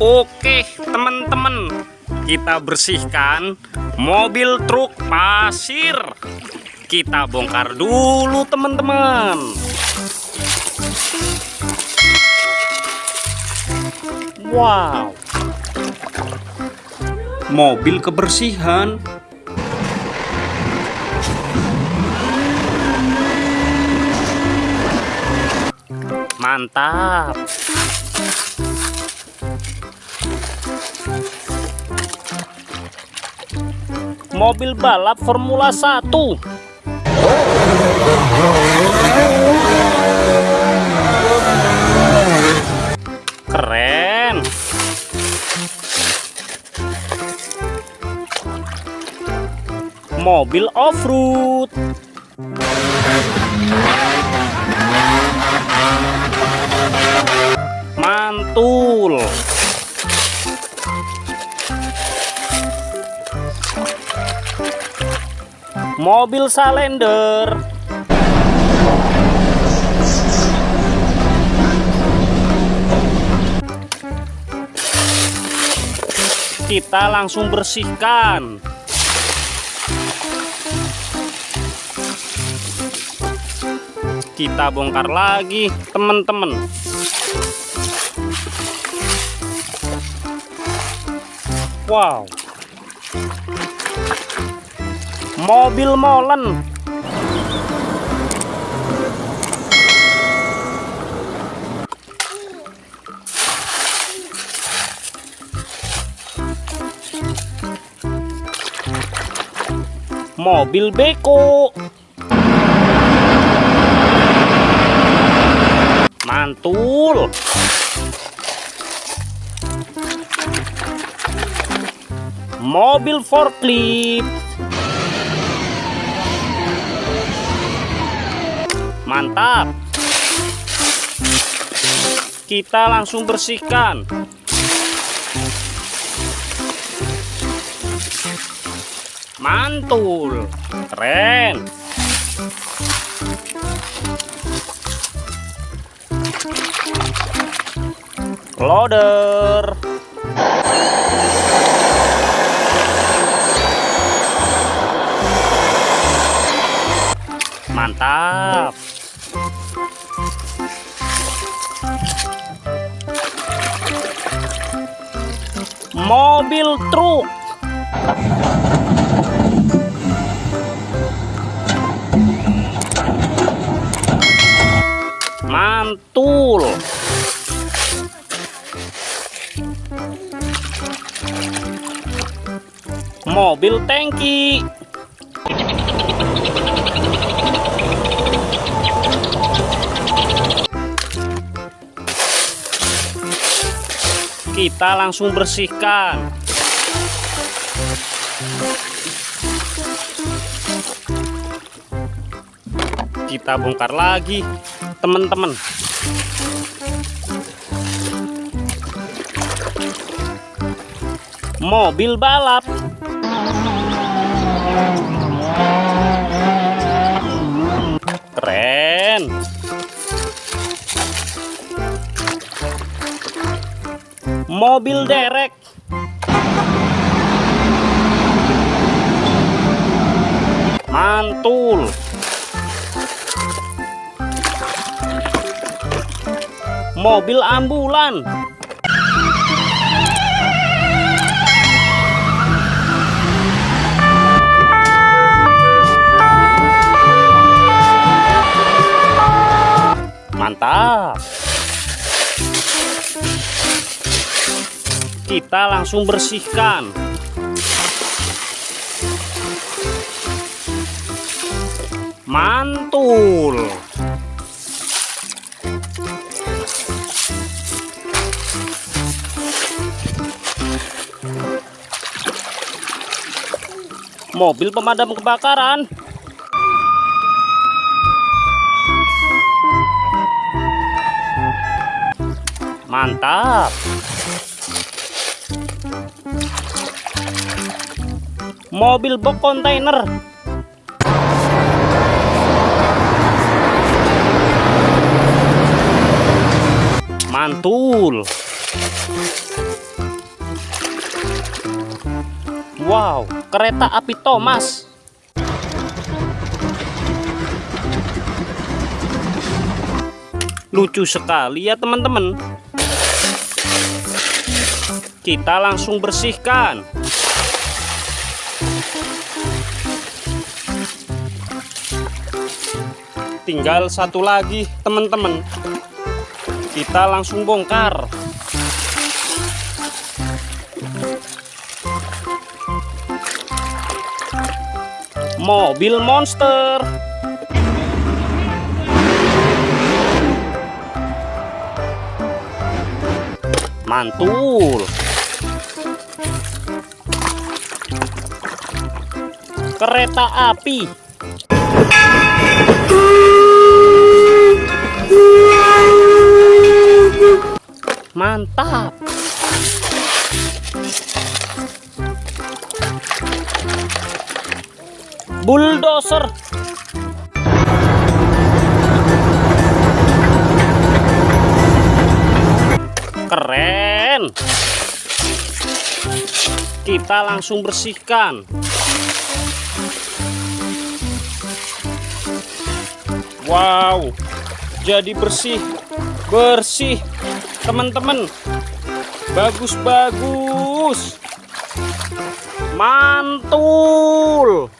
Oke teman-teman. Kita bersihkan mobil truk pasir. Kita bongkar dulu teman-teman. Wow. Mobil kebersihan. Mantap mobil balap Formula 1 keren. Mobil off-road. Mantul mobil salender. Kita langsung bersihkan. Kita bongkar lagi teman-teman. Wow mobil molen. Mobil beko. Mantul. Mobil forklift mantap. Kita langsung bersihkan. Mantul. Keren. Loader. Mantap mobil truk. Mantul. Mobil tangki kita langsung bersihkan. Kita bongkar lagi teman-teman. Mobil balap mobil derek. Mantul. Mobil ambulan. Mantap kita langsung bersihkan. Mantul. Mobil pemadam kebakaran. Mantap mobil box kontainer. Mantul. Wow kereta api Thomas. Lucu sekali ya teman-teman. Kita langsung bersihkan. Tinggal satu lagi teman-teman. Kita langsung bongkar. Mobil monster. Mantul. Kereta api. Mantap. Bulldozer. Keren. Kita langsung bersihkan. Wow. Jadi bersih. Bersih. Teman-teman. Bagus-bagus. Mantul.